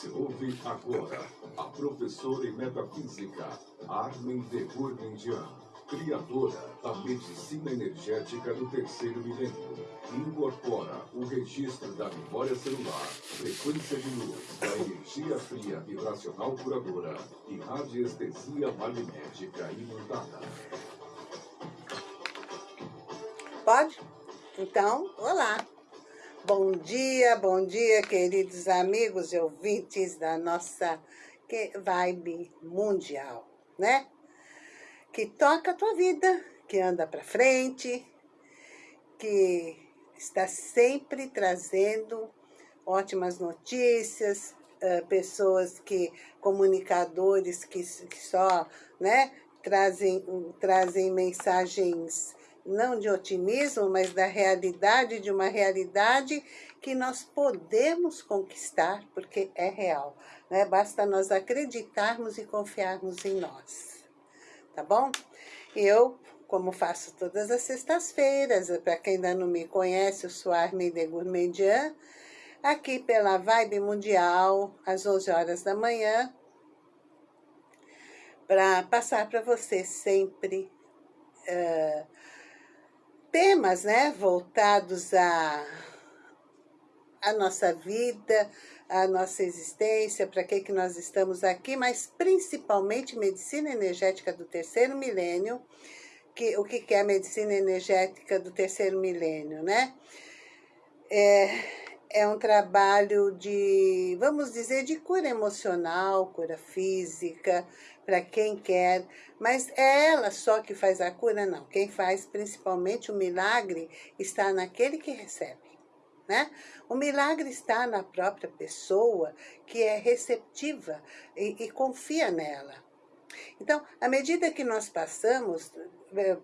Você ouve agora a professora em metafísica Armin de Gurmandian, criadora da medicina energética do terceiro milênio. Incorpora o registro da memória celular, frequência de luz, da energia fria vibracional curadora e radiestesia magnética imantada. Pode? Então, olá. Bom dia, bom dia, queridos amigos e ouvintes da nossa vibe mundial, né? Que toca a tua vida, que anda para frente, que está sempre trazendo ótimas notícias, uh, pessoas que, comunicadores que, que só, né, trazem, trazem mensagens não de otimismo, mas da realidade, de uma realidade que nós podemos conquistar, porque é real. Né? Basta nós acreditarmos e confiarmos em nós. Tá bom? Eu, como faço todas as sextas-feiras, para quem ainda não me conhece, eu sou Armin de Gourmandian, aqui pela Vibe Mundial, às 11 horas da manhã, para passar para você sempre... Uh, temas né, voltados à, à nossa vida, à nossa existência, para que, que nós estamos aqui, mas principalmente medicina energética do terceiro milênio, que, o que, que é a medicina energética do terceiro milênio, né? É, é um trabalho de, vamos dizer, de cura emocional, cura física, para quem quer, mas é ela só que faz a cura? Não. Quem faz principalmente o milagre está naquele que recebe. Né? O milagre está na própria pessoa que é receptiva e, e confia nela. Então, à medida que nós passamos,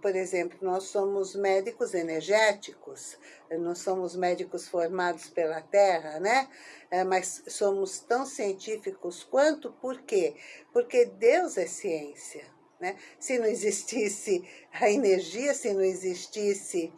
por exemplo, nós somos médicos energéticos, não somos médicos formados pela Terra, né? É, mas somos tão científicos quanto, por quê? Porque Deus é ciência, né? Se não existisse a energia, se não existisse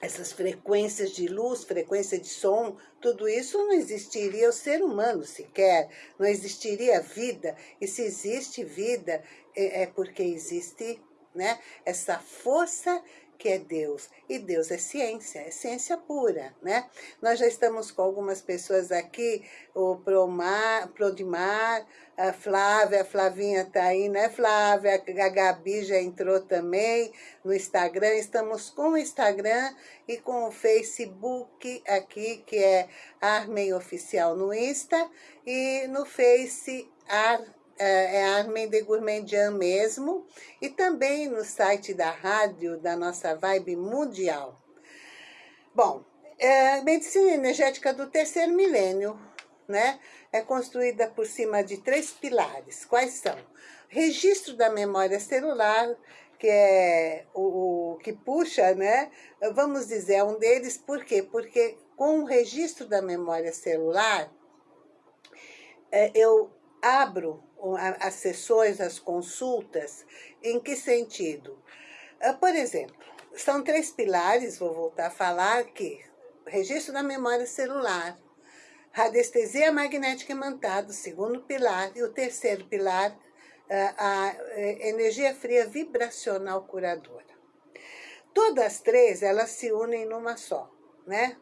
essas frequências de luz, frequência de som, tudo isso não existiria o ser humano sequer, não existiria vida. E se existe vida, é, é porque existe né, essa força que é Deus. E Deus é ciência, é ciência pura, né? Nós já estamos com algumas pessoas aqui, o Promar, Prodimar, a Flávia, a Flavinha está aí, né, Flávia? A Gabi já entrou também no Instagram. Estamos com o Instagram e com o Facebook aqui, que é Armen Oficial no Insta, e no Face Ar é, é Armin de Gourmandian mesmo, e também no site da rádio da nossa Vibe Mundial. Bom, é, medicina energética do terceiro milênio, né? É construída por cima de três pilares. Quais são? Registro da memória celular, que é o, o que puxa, né? Vamos dizer, é um deles, por quê? Porque com o registro da memória celular, é, eu abro as sessões, as consultas, em que sentido? Ah, por exemplo, são três pilares, vou voltar a falar aqui. Registro da memória celular, radiestesia magnética imantada, o segundo pilar, e o terceiro pilar, ah, a eh, energia fria vibracional curadora. Todas as três, elas se unem numa só, né?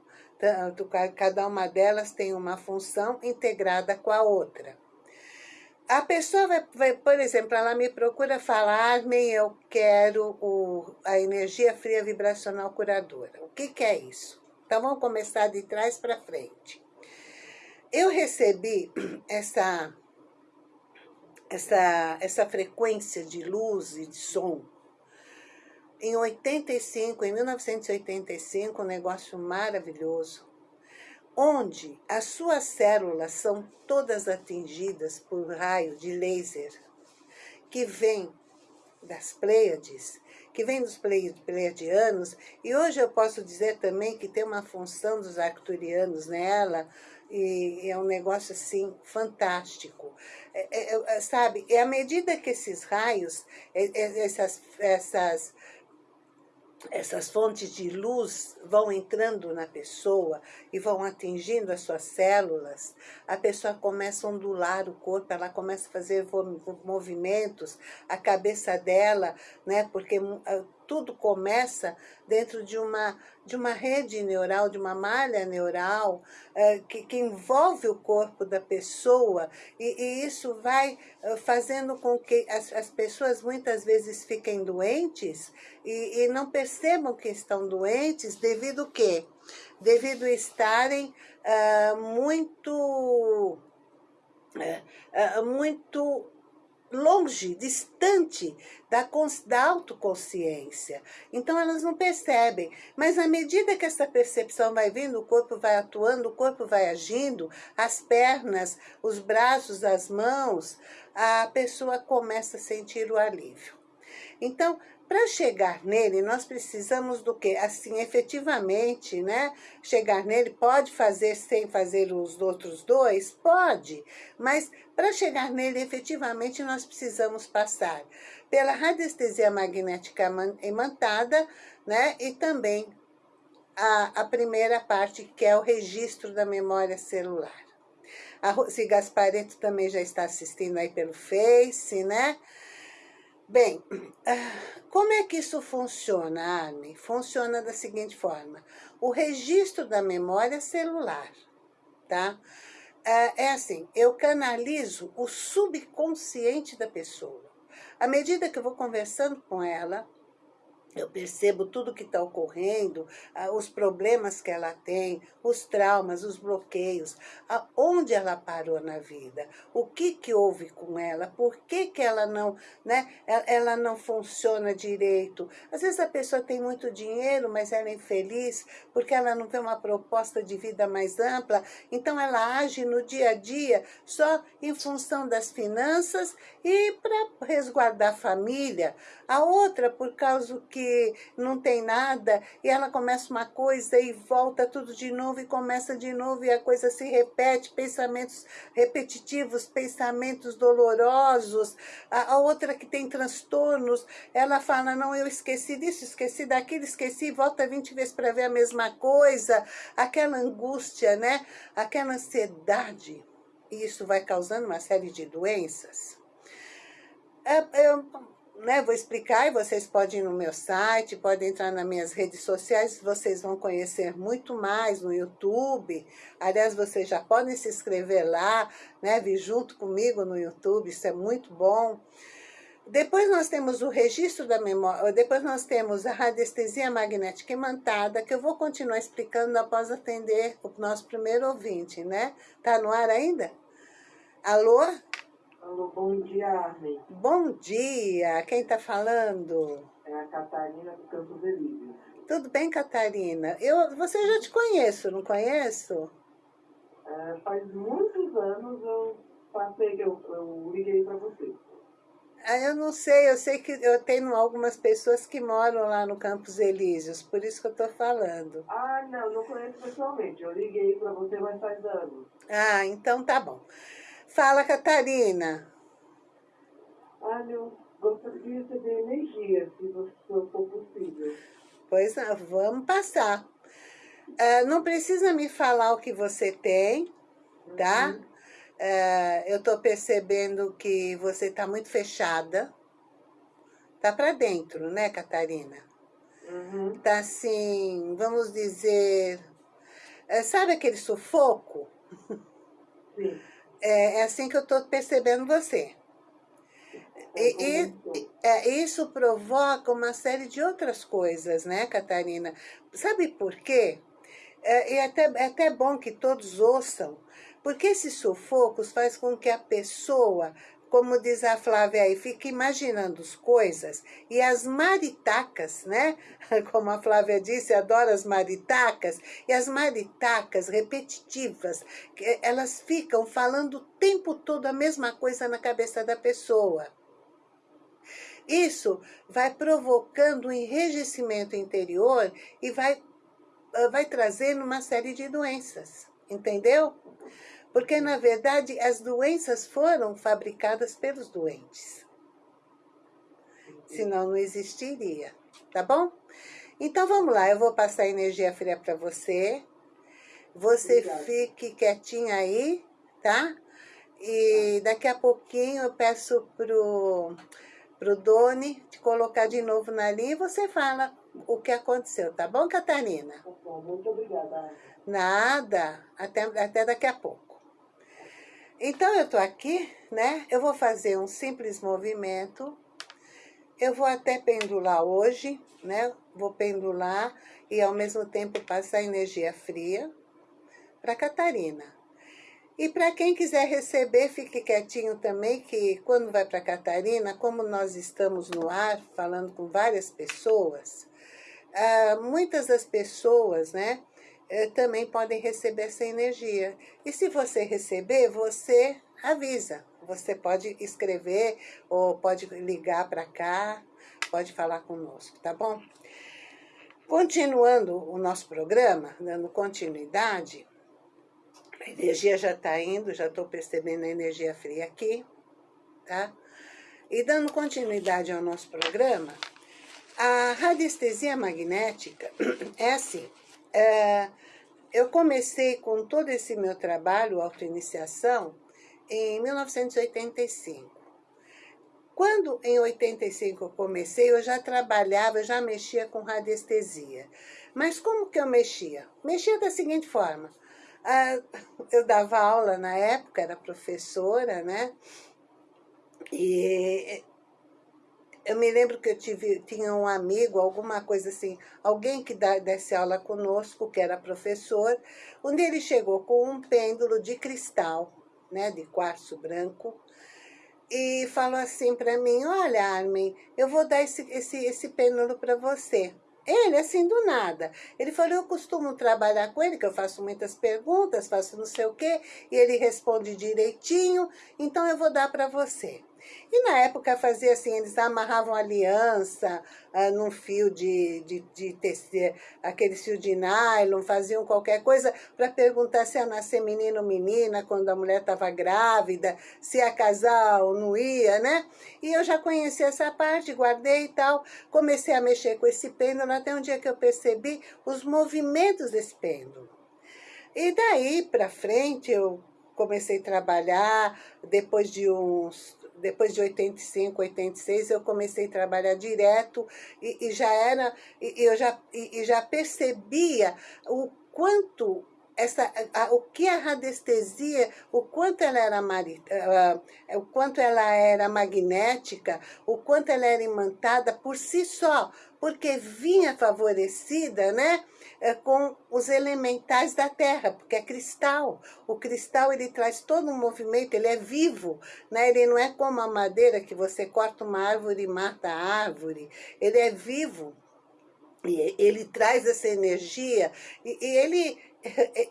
Cada uma delas tem uma função integrada com a outra. A pessoa vai, vai, por exemplo, ela me procura falar, eu quero o, a energia fria vibracional curadora. O que, que é isso? Então, vamos começar de trás para frente. Eu recebi essa, essa, essa frequência de luz e de som em 85, em 1985, um negócio maravilhoso onde as suas células são todas atingidas por raio de laser que vem das Pleiades, que vem dos Pleiadianos, e hoje eu posso dizer também que tem uma função dos Arcturianos nela, e é um negócio assim fantástico. É, é, é, sabe, é à medida que esses raios, essas, essas essas fontes de luz vão entrando na pessoa e vão atingindo as suas células, a pessoa começa a ondular o corpo, ela começa a fazer movimentos, a cabeça dela, né, porque tudo começa dentro de uma, de uma rede neural, de uma malha neural, é, que, que, envolve o corpo da pessoa, e, e isso vai uh, fazendo com que as, as, pessoas muitas vezes fiquem doentes e, e não percebam que estão doentes devido a quê? Devido estarem uh, muito... Uh, muito longe, distante da, da autoconsciência. Então elas não percebem. Mas à medida que essa percepção vai vindo, o corpo vai atuando, o corpo vai agindo, as pernas, os braços, as mãos, a pessoa começa a sentir o alívio. Então, para chegar nele, nós precisamos do quê? Assim, efetivamente, né? Chegar nele, pode fazer sem fazer os outros dois? Pode, mas para chegar nele, efetivamente, nós precisamos passar pela radiestesia magnética imantada, né? E também a, a primeira parte, que é o registro da memória celular. A Rose Gaspareto também já está assistindo aí pelo Face, né? Bem, como é que isso funciona, Armin? Funciona da seguinte forma. O registro da memória celular, tá? Ah, é assim, eu canalizo o subconsciente da pessoa. À medida que eu vou conversando com ela, eu percebo tudo que está ocorrendo, ah, os problemas que ela tem, os traumas, os bloqueios, aonde ela parou na vida, o que que houve com ela, por que que ela não, né, ela não funciona direito. Às vezes a pessoa tem muito dinheiro, mas ela é infeliz porque ela não tem uma proposta de vida mais ampla, então ela age no dia a dia só em função das finanças e para resguardar a família. A outra, por causa que que não tem nada, e ela começa uma coisa e volta tudo de novo e começa de novo e a coisa se repete, pensamentos repetitivos, pensamentos dolorosos. A, a outra que tem transtornos, ela fala, não, eu esqueci disso, esqueci daquilo, esqueci, volta 20 vezes para ver a mesma coisa. Aquela angústia, né? Aquela ansiedade. E isso vai causando uma série de doenças. É, é, né, vou explicar e vocês podem ir no meu site, podem entrar nas minhas redes sociais, vocês vão conhecer muito mais no YouTube. Aliás, vocês já podem se inscrever lá, né, vir junto comigo no YouTube, isso é muito bom. Depois nós temos o registro da memória, depois nós temos a radiestesia magnética imantada, que eu vou continuar explicando após atender o nosso primeiro ouvinte, né? Tá no ar ainda? Alô? Bom dia, Armin. Bom dia, quem está falando? É a Catarina do Campo Delírio. Tudo bem, Catarina? Eu, você já te conheço, não conheço? É, faz muitos anos eu passei, eu, eu liguei para você. Ah, eu não sei, eu sei que eu tenho algumas pessoas que moram lá no Campos Elíseos, por isso que eu estou falando. Ah, não, não conheço pessoalmente. Eu liguei para você, mas faz anos. Ah, então tá bom. Fala, Catarina. Olha, gostaria de receber energia, se for possível. Pois vamos passar. Uh, não precisa me falar o que você tem, tá? Uhum. Uh, eu estou percebendo que você está muito fechada. Tá para dentro, né, Catarina? Uhum. Tá assim, vamos dizer... Uh, sabe aquele sufoco? Sim. É, é assim que eu estou percebendo você. E, e é, isso provoca uma série de outras coisas, né, Catarina? Sabe por quê? É, é, até, é até bom que todos ouçam, porque esses sufocos faz com que a pessoa como diz a Flávia aí, fica imaginando as coisas e as maritacas, né? Como a Flávia disse, adora as maritacas, e as maritacas repetitivas, elas ficam falando o tempo todo a mesma coisa na cabeça da pessoa. Isso vai provocando um enrijecimento interior e vai, vai trazendo uma série de doenças, entendeu? Porque, na verdade, as doenças foram fabricadas pelos doentes. Senão não existiria, tá bom? Então vamos lá, eu vou passar energia fria para você. Você Obrigada. fique quietinha aí, tá? E daqui a pouquinho eu peço pro, pro Doni te colocar de novo na linha e você fala o que aconteceu, tá bom, Catarina? Tá muito obrigada. Nada, até, até daqui a pouco. Então, eu tô aqui, né? Eu vou fazer um simples movimento. Eu vou até pendular hoje, né? Vou pendular e ao mesmo tempo passar energia fria para Catarina. E para quem quiser receber, fique quietinho também, que quando vai para Catarina, como nós estamos no ar, falando com várias pessoas, ah, muitas das pessoas, né, eh, também podem receber essa energia. E se você receber, você avisa. Você pode escrever ou pode ligar para cá, pode falar conosco, tá bom? Continuando o nosso programa, dando continuidade, a energia já está indo, já estou percebendo a energia fria aqui, tá? E dando continuidade ao nosso programa, a radiestesia magnética é assim, é, eu comecei com todo esse meu trabalho, autoiniciação, em 1985. Quando em 85 eu comecei, eu já trabalhava, eu já mexia com radiestesia. Mas como que eu mexia? Mexia da seguinte forma, eu dava aula na época, era professora, né? E eu me lembro que eu tive, tinha um amigo, alguma coisa assim, alguém que desse aula conosco, que era professor, onde ele chegou com um pêndulo de cristal, né, de quartzo branco, e falou assim para mim, olha, Armin, eu vou dar esse, esse, esse pêndulo para você. Ele, assim, do nada. Ele falou, eu costumo trabalhar com ele, que eu faço muitas perguntas, faço não sei o quê, e ele responde direitinho, então eu vou dar para você. E na época fazia assim, eles amarravam aliança ah, num fio de, de, de tecer, aquele fio de nylon, faziam qualquer coisa para perguntar se ia nascer menino ou menina, quando a mulher estava grávida, se ia casar ou não ia, né? E eu já conhecia essa parte, guardei e tal, comecei a mexer com esse pêndulo, até um dia que eu percebi os movimentos desse pêndulo. E daí para frente eu comecei a trabalhar, depois de uns depois de 85, 86, eu comecei a trabalhar direto e, e já era, e, eu já, e, e já percebia o quanto essa, a, o que a radiestesia, o quanto ela era uh, o quanto ela era magnética, o quanto ela era imantada por si só, porque vinha favorecida, né, é, com os elementais da terra, porque é cristal. O cristal, ele traz todo um movimento, ele é vivo, né? Ele não é como a madeira que você corta uma árvore e mata a árvore. Ele é vivo. E ele traz essa energia e, e ele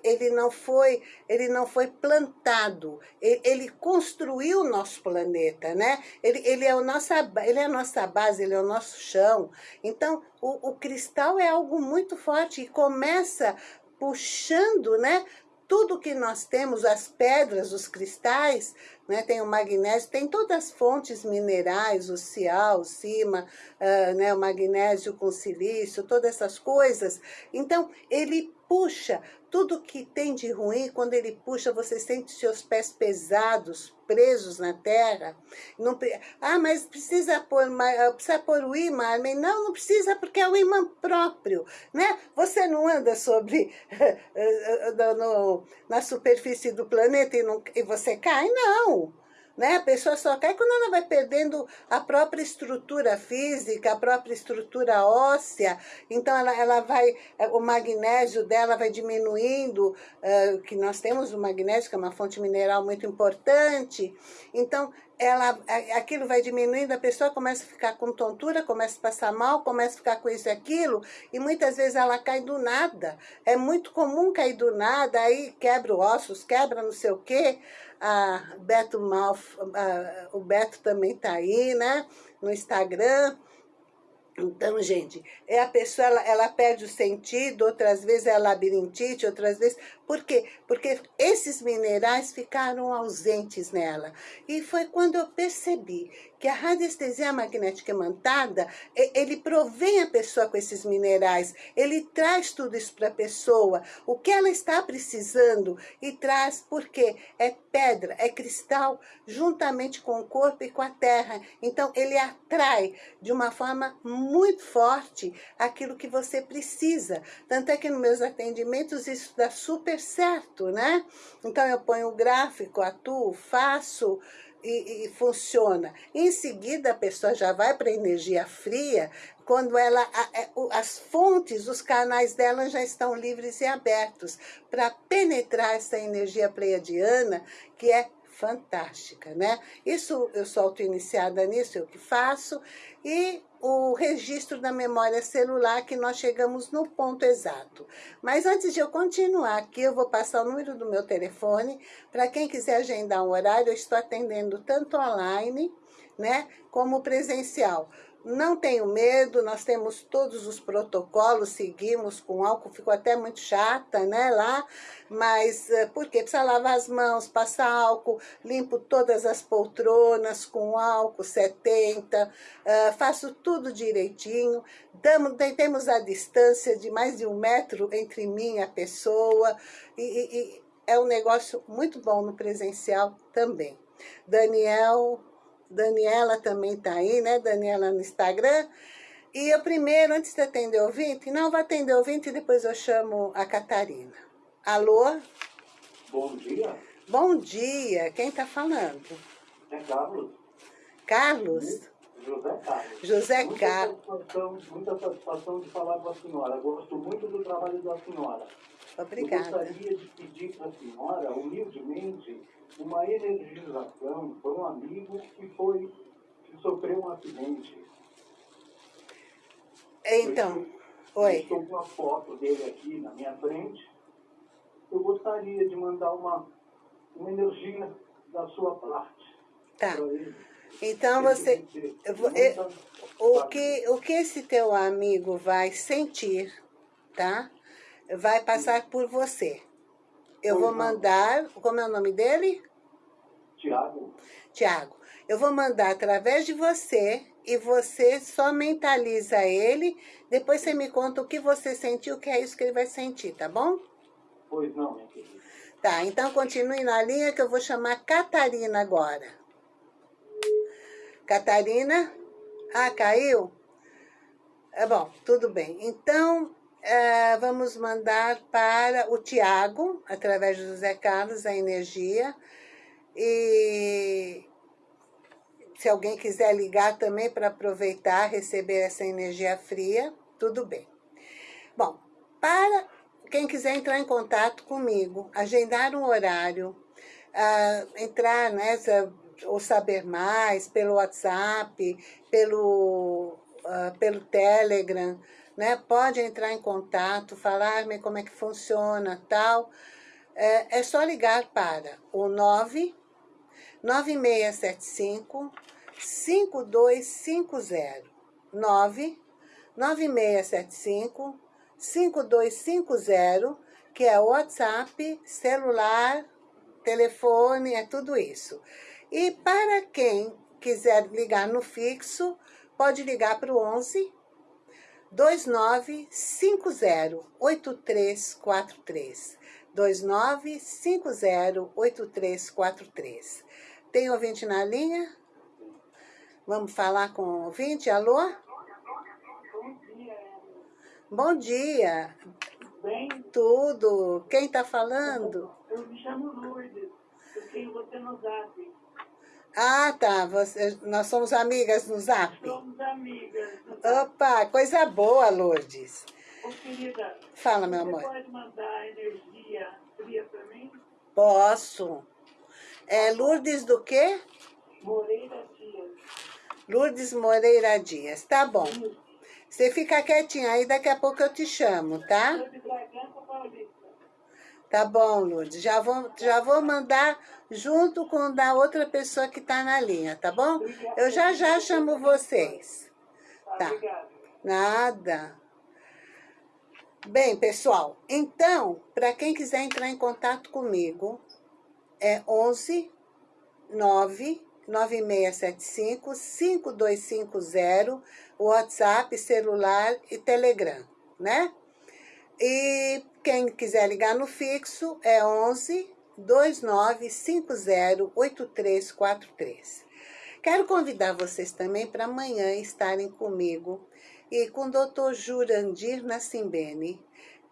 ele não foi, ele não foi plantado, ele, construiu o nosso planeta, né? Ele, ele, é o nossa, ele é a nossa base, ele é o nosso chão. Então, o, o cristal é algo muito forte e começa puxando, né? Tudo que nós temos, as pedras, os cristais, né? tem o magnésio, tem todas as fontes minerais, o cial, o cima, uh, né? o magnésio com silício, todas essas coisas. Então, ele puxa tudo que tem de ruim, quando ele puxa, você sente seus pés pesados, presos na terra. Não, ah, mas precisa pôr, ah, precisa pôr o imã. Não, não precisa, porque é o imã próprio. Né? Você não anda sobre, no, na superfície do planeta e, não, e você cai? Não. Né? A pessoa só cai quando ela vai perdendo a própria estrutura física, a própria estrutura óssea. Então, ela, ela vai, o magnésio dela vai diminuindo, uh, que nós temos o magnésio, que é uma fonte mineral muito importante. Então, ela, aquilo vai diminuindo, a pessoa começa a ficar com tontura, começa a passar mal, começa a ficar com isso e aquilo, e muitas vezes ela cai do nada. É muito comum cair do nada, aí quebra ossos, quebra não sei o quê. A Beto Malf, a, o Beto também tá aí, né, no Instagram. Então, gente, é a pessoa, ela, ela perde o sentido, outras vezes é labirintite, outras vezes... Por quê? Porque esses minerais ficaram ausentes nela. E foi quando eu percebi que a radiestesia magnética imantada, ele provém a pessoa com esses minerais, ele traz tudo isso para a pessoa, o que ela está precisando e traz, porque é pedra, é cristal, juntamente com o corpo e com a terra. Então, ele atrai de uma forma muito forte aquilo que você precisa. Tanto é que nos meus atendimentos isso dá super certo, né? Então, eu ponho o gráfico, atuo, faço e, e, funciona. Em seguida, a pessoa já vai para energia fria, quando ela, é, as fontes, os canais dela já estão livres e abertos para penetrar essa energia pleiadiana, que é fantástica, né? Isso, eu sou auto-iniciada nisso, eu que faço, e o registro da memória celular, que nós chegamos no ponto exato. Mas antes de eu continuar aqui, eu vou passar o número do meu telefone, para quem quiser agendar um horário, eu estou atendendo tanto online, né, como presencial. Não tenho medo, nós temos todos os protocolos, seguimos com álcool, ficou até muito chata, né, lá, mas eh, porque precisa lavar as mãos, passar álcool, limpo todas as poltronas com álcool 70, uh, eh, faço tudo direitinho, damos, temos a distância de mais de um metro entre mim e a pessoa, e, e, e é um negócio muito bom no presencial também. Daniel Daniela também está aí, né? Daniela no Instagram. E eu primeiro, antes de atender ouvinte, não, vou atender ouvinte e depois eu chamo a Catarina. Alô? Bom dia. Bom dia. Quem está falando? É Carlos. Carlos? José Carlos. José muita Carlos. Satisfação, muita satisfação de falar com a senhora. Gosto muito do trabalho da senhora. Obrigada. Eu gostaria de pedir para a senhora, humildemente, uma energização por um amigo que foi que sofreu um acidente. Então, eu, oi. Estou com a foto dele aqui na minha frente. Eu gostaria de mandar uma, uma energia da sua parte. Tá. Então você, o que o que esse teu amigo vai sentir, tá? Vai passar por você. Eu vou mandar, como é o nome dele? Tiago. Tiago, eu vou mandar através de você e você só mentaliza ele, depois você me conta o que você sentiu, que é isso que ele vai sentir, tá bom? Pois não, minha querida. Tá, então continue na linha que eu vou chamar Catarina agora. Catarina? Ah, caiu? É bom, tudo bem. Então, é, vamos mandar para o Tiago, através do José Carlos, a energia. E se alguém quiser ligar também para aproveitar, receber essa energia fria, tudo bem. Bom, para quem quiser entrar em contato comigo, agendar um horário, uh, entrar nessa, ou saber mais pelo WhatsApp, pelo, uh, pelo Telegram, né? Pode entrar em contato, falar-me como é que funciona, tal. É, é só ligar para o 9 9675 5250 9 9675 5250 que é WhatsApp, celular, telefone, é tudo isso. E para quem quiser ligar no fixo, pode ligar para o 11 2950-8343. 2950-8343. Tem ouvinte na linha? Vamos falar com o ouvinte? Alô? Bom dia. Bem? Tudo. Quem está falando? Eu me chamo Lourdes. Eu tenho você no zap. Ah, tá. Você, nós somos amigas no zap? Somos amigas. Opa, coisa boa, Lourdes. Ô, querida. Fala, meu amor. Você pode mandar energia fria para mim? Posso. É Lourdes do quê? Moreira Dias. Lourdes Moreira Dias. Tá bom. Você fica quietinha aí, daqui a pouco eu te chamo, tá? Sou de Bragança Paulista. Tá bom, Lourdes. Já vou, já vou mandar junto com da outra pessoa que tá na linha, tá bom? Eu já já chamo vocês. Tá. Nada. Bem, pessoal, então, para quem quiser entrar em contato comigo, é 11 9 9675 5250, WhatsApp, celular e Telegram, né? E quem quiser ligar no fixo é 11 2950 8343. Quero convidar vocês também para amanhã estarem comigo e com o Dr. Jurandir Nassimbene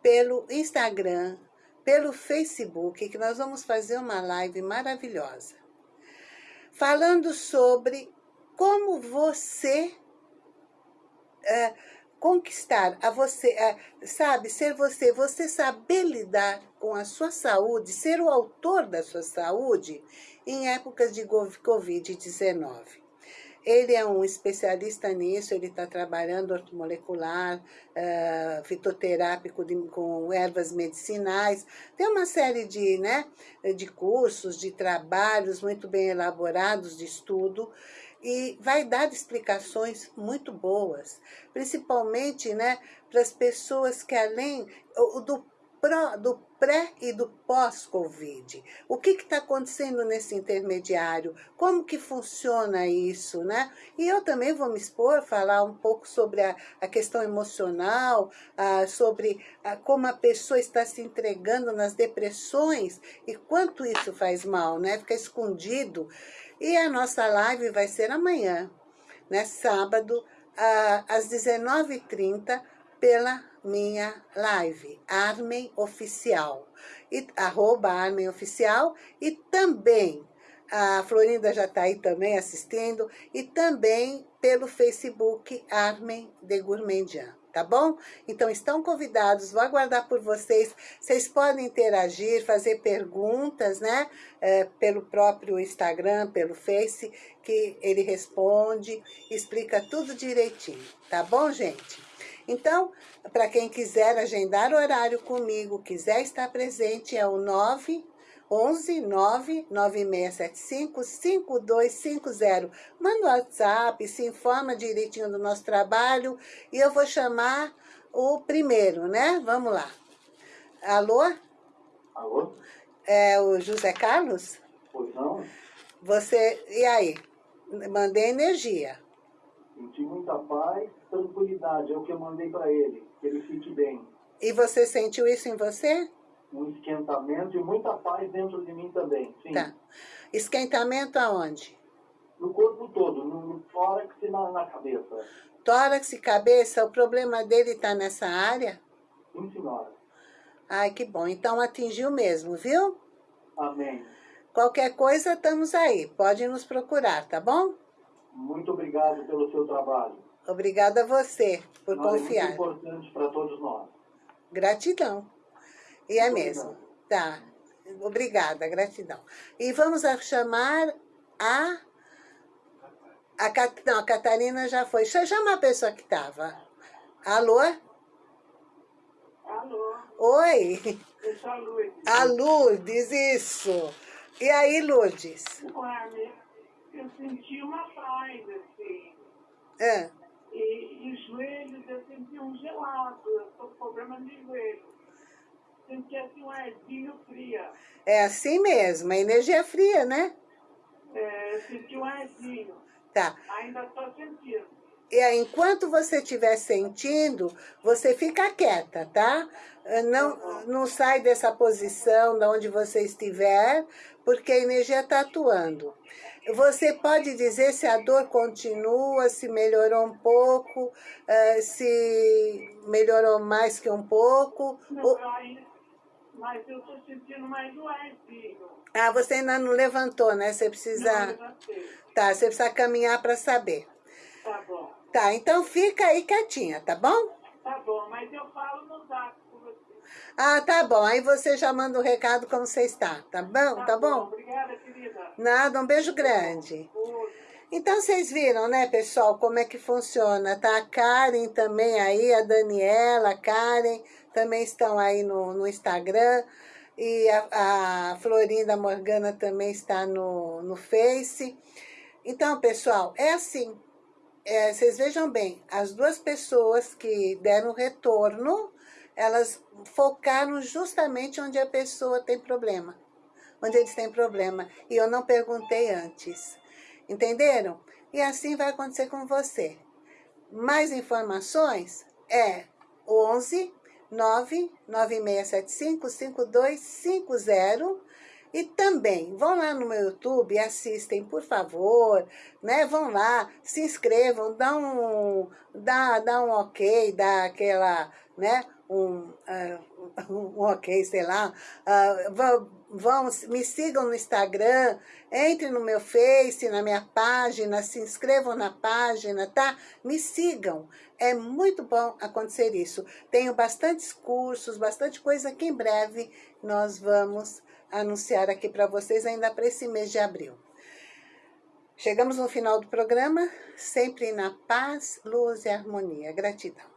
pelo Instagram, pelo Facebook, que nós vamos fazer uma live maravilhosa. Falando sobre como você é, conquistar a você, é, sabe, ser você, você saber lidar com a sua saúde, ser o autor da sua saúde em épocas de Covid-19. Ele é um especialista nisso, ele está trabalhando ortomolecular, uh, fitoterápico de, com ervas medicinais. Tem uma série de, né, de cursos, de trabalhos muito bem elaborados, de estudo, e vai dar explicações muito boas, principalmente né, para as pessoas que além do do pré e do pós-Covid. O que está acontecendo nesse intermediário? Como que funciona isso, né? E eu também vou me expor, falar um pouco sobre a, a questão emocional, sobre como a pessoa está se entregando nas depressões e quanto isso faz mal, né? Fica escondido. E a nossa live vai ser amanhã, né? Sábado, às 19h30, pela minha live, Armen Oficial, e, arroba Armen Oficial, e também, a Florinda já está aí também assistindo, e também pelo Facebook Armen de Gourmandian, tá bom? Então, estão convidados, vou aguardar por vocês, vocês podem interagir, fazer perguntas, né, é, pelo próprio Instagram, pelo Face, que ele responde, explica tudo direitinho, tá bom, gente? Então, para quem quiser agendar horário comigo, quiser estar presente, é o 9 11 9 9675 5250. Manda o WhatsApp, se informa direitinho do nosso trabalho e eu vou chamar o primeiro, né? Vamos lá. Alô? Alô? É o José Carlos? Pois não? Você, e aí? Mandei energia. Senti muita paz, tranquilidade, é o que eu mandei para ele, que ele fique bem. E você sentiu isso em você? Um esquentamento e muita paz dentro de mim também, sim. Tá. Esquentamento aonde? No corpo todo, no tórax e na, na cabeça. Tórax e cabeça, o problema dele está nessa área? Sim, senhora. Ai, que bom. Então atingiu mesmo, viu? Amém. Qualquer coisa, estamos aí. Pode nos procurar, tá bom? Muito obrigado pelo seu trabalho. Obrigada a você por Não, confiar. É muito importante para todos nós. Gratidão. E é mesmo. Tá. Obrigada, gratidão. E vamos a chamar a... a Cat... Não, a Catarina já foi. Chamar a pessoa que estava. Alô? Alô, Oi? eu sou a Lourdes. A Lourdes, isso. E aí, Lourdes? Armin, eu senti uma paz, assim. Ah, E, e os joelhos, eu senti um gelado. Eu tô com problema de joelho. Senti assim um arzinho fria. é assim mesmo, a energia fria, né? É, senti um arzinho. Tá. Ainda estou sentindo. E aí, enquanto você estiver sentindo, você fica quieta, tá? Não, não sai dessa posição de onde você estiver, porque a energia está atuando. Você pode dizer se a dor continua, se melhorou um pouco, eh, se melhorou mais que um pouco. Não, ou- aí, mas eu estou sentindo mais um arzinho. Ah, você ainda não levantou, né? Você Não, precisa... levantei. Tá, você precisa caminhar para saber. Tá bom. Tá, então fica aí quietinha, tá bom? Tá bom, mas eu falo no zap com você. Ah, tá bom. Aí você já manda o recado como você está, tá bom? Tá bom? Obrigada, querida. Nada, um beijo grande. Então, vocês viram, né, pessoal, como é que funciona, tá? A Karen também aí, a Daniela, a Karen, também estão aí no, no Instagram. E a, a Florinda Morgana também está no, no Face. Então, pessoal, é assim. É, vocês vejam bem, as duas pessoas que deram retorno elas focaram justamente onde a pessoa tem problema. Onde eles têm problema. E eu não perguntei antes. Entenderam? E assim vai acontecer com você. Mais informações é 11 99675 5250 e também, vão lá no meu YouTube assistem, por favor, né? Vão lá, se inscrevam, dá um, dá, dá um ok, dá aquela, né? Um, uh, um ok, sei lá. Uh, vão, me sigam no Instagram, entrem no meu Face, na minha página, se inscrevam na página, tá? Me sigam. É muito bom acontecer isso. Tenho bastantes cursos, bastante coisa que em breve nós vamos anunciar aqui para vocês ainda para esse mês de abril. Chegamos no final do programa, sempre na paz, luz e harmonia. Gratidão.